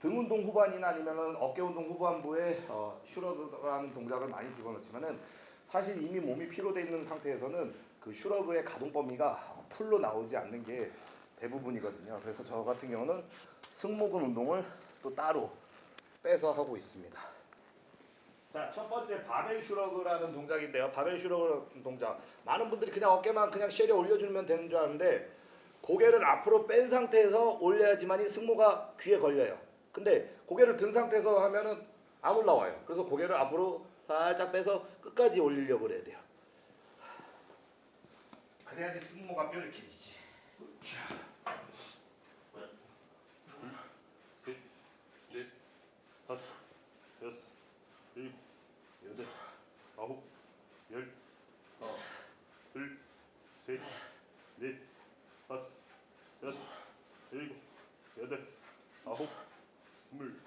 등 운동 후반이나 아니면은 어깨 운동 후반부에 어, shrug라는 동작을 많이 집어넣지만은 사실 이미 몸이 피로돼 있는 상태에서는 그 shrug의 가동 범위가 full로 나오지 않는 게 대부분이거든요. 그래서 저 같은 경우는 승모근 운동을 또 따로 빼서 하고 있습니다. 자, 첫 번째 바벨 shrug라는 동작인데요. 바벨 shrug 동작. 많은 분들이 그냥 어깨만 그냥 쉐려 올려주면 되는 줄 아는데 고개를 앞으로 뺀 상태에서 올려야지만 이 승모가 귀에 걸려요. 근데 고개를 든 상태에서 하면은 안 올라와요. 그래서 고개를 앞으로 살짝 빼서 끝까지 올리려고 그래야 돼요. 그래야지 승모가 뾰족해지지. 넷, 다섯, 여섯, 일곱, 여덟, 아홉, 열, 하나, 둘, 셋, 넷, 다섯, 여섯, 일곱, 여덟, 아홉, 스물,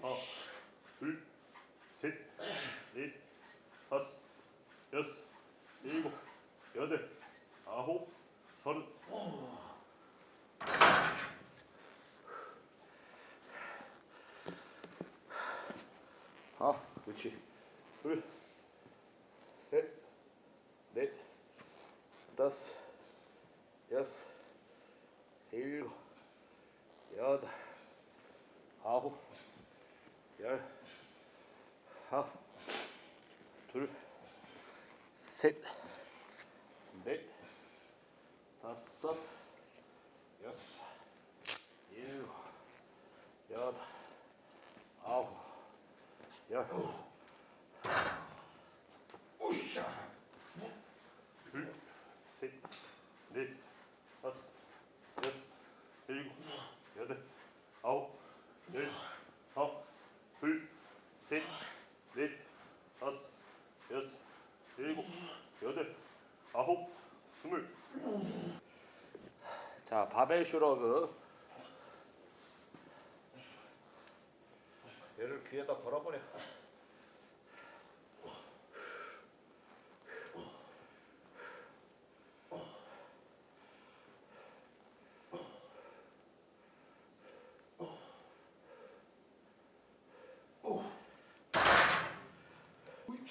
하나, 둘, 셋, 넷, 다섯, 여섯, 일곱, 여덟, 아홉, 서른. 아, 그렇지. 둘, 셋, 넷, 다섯, 여섯, 일곱, 여덟, 아홉, 열, 하나, 둘, 셋, 넷, 다섯, 여섯, 일곱, 여덟, 아홉, 열. 오샤. 둘, 셋, 넷, 다섯, 여섯, 일곱, 여덟, 아홉, 열, 하나, 둘, 셋, 넷, 다섯, 여섯, 일곱, 여덟, 아홉, 스물. 자, 바벨 슈러그. 얘를 귀에다 걸어버려. 우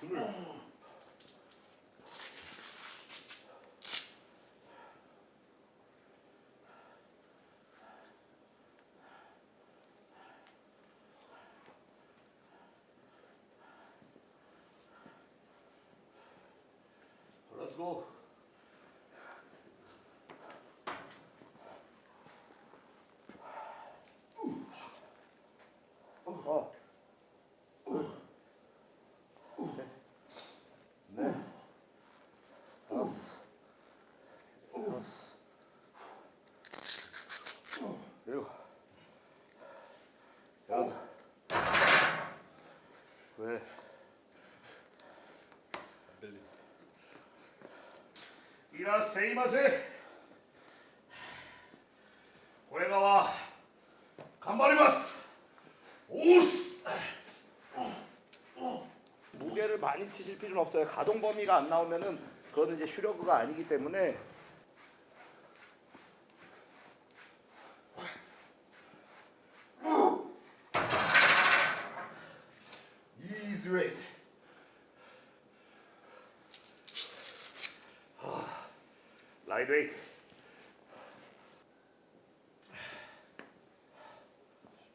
Let's go. 오스. 무게를 많이 치실 필요는 없어요. 가동 범위가 안 나오면은 그거는 이제 shrug가 아니기 때문에 light weight.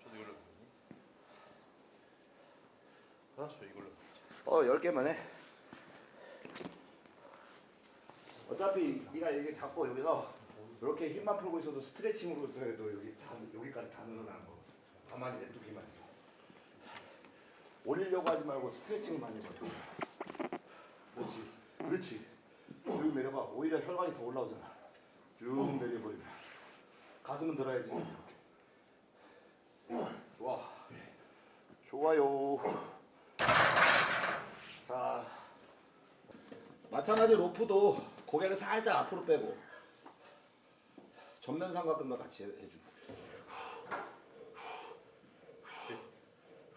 저도 이걸로. 어? 저 이걸로. 어, 10개만 해. 어차피 네가 이게 잡고 여기서 이렇게 힘만 풀고 있어도 스트레칭으로 해도 여기 다 여기까지 다 늘어나는 거. 가만히 냅두기만 해. 올리려고 하지 말고 스트레칭만 해봐. 그렇지. 그렇지. 쭉 내려봐. 오히려 혈관이 더 올라오잖아. 쭉 내려버리면. 가슴은 들어야지. 이렇게. 좋아. 좋아요. 자, 마찬가지 로프도 고개를 살짝 앞으로 빼고 전면 삼각근과 같이 해- 해주고.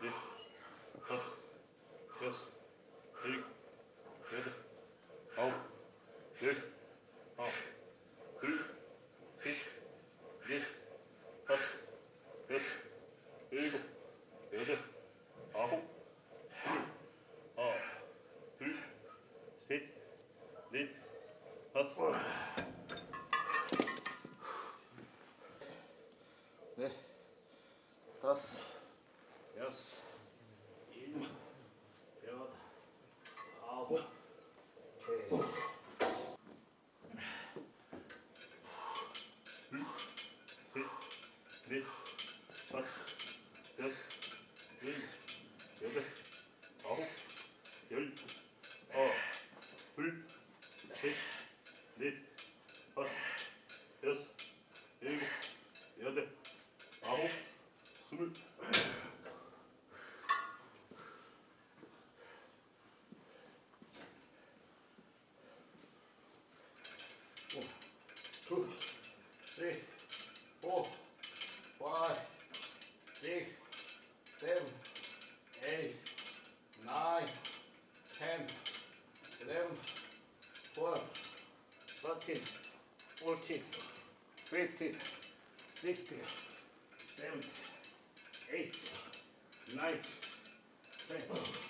넷, 다섯, 여섯, 일곱, 여덟, 아홉, 열, 하나, 둘, 셋, 넷, 다섯, 여섯, 일곱, 여덟, 아홉, 둘, 하나, 둘, 셋, 넷, 다섯. 네, 다섯, 스물. two, three, four, five, six, seven, eight, nine, ten, eleven, twelve, thirteen, fourteen, fifteen, sixteen, seventeen, eight, nine, ten.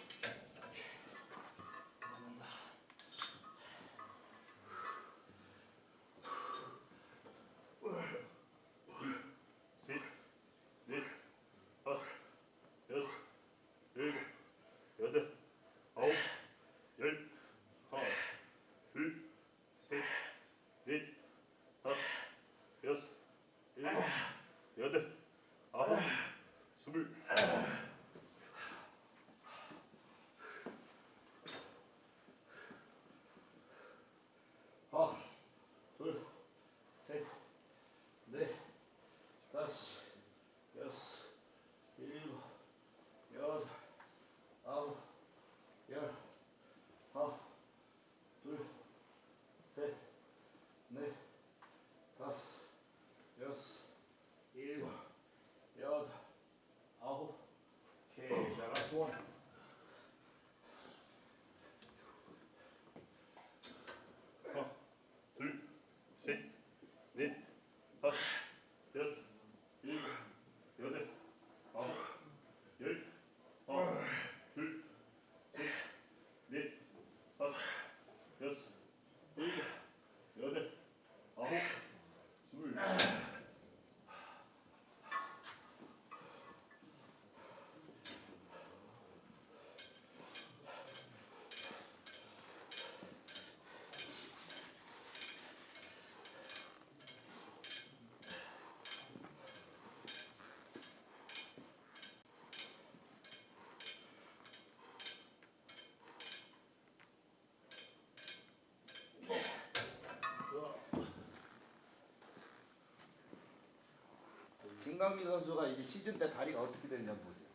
김강민 선수가 이제 시즌 때 다리가 어떻게 됐냐 보세요.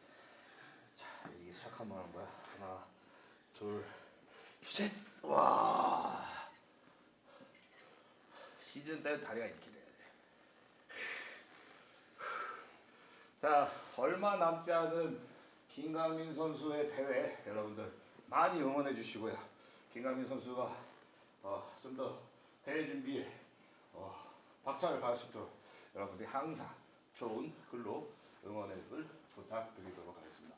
자, 이게 시작하면 하는 거야. 하나, 둘, 셋. 와. 시즌 때 다리가 이렇게 돼야 돼. 자, 얼마 남지 않은 김강민 선수의 대회 여러분들 많이 응원해 주시고요. 김강민 선수가 어, 좀 더 대회 준비에 어, 박차를 가할 수 있도록 여러분들이 항상 좋은 글로 응원의 을 부탁드리도록 하겠습니다.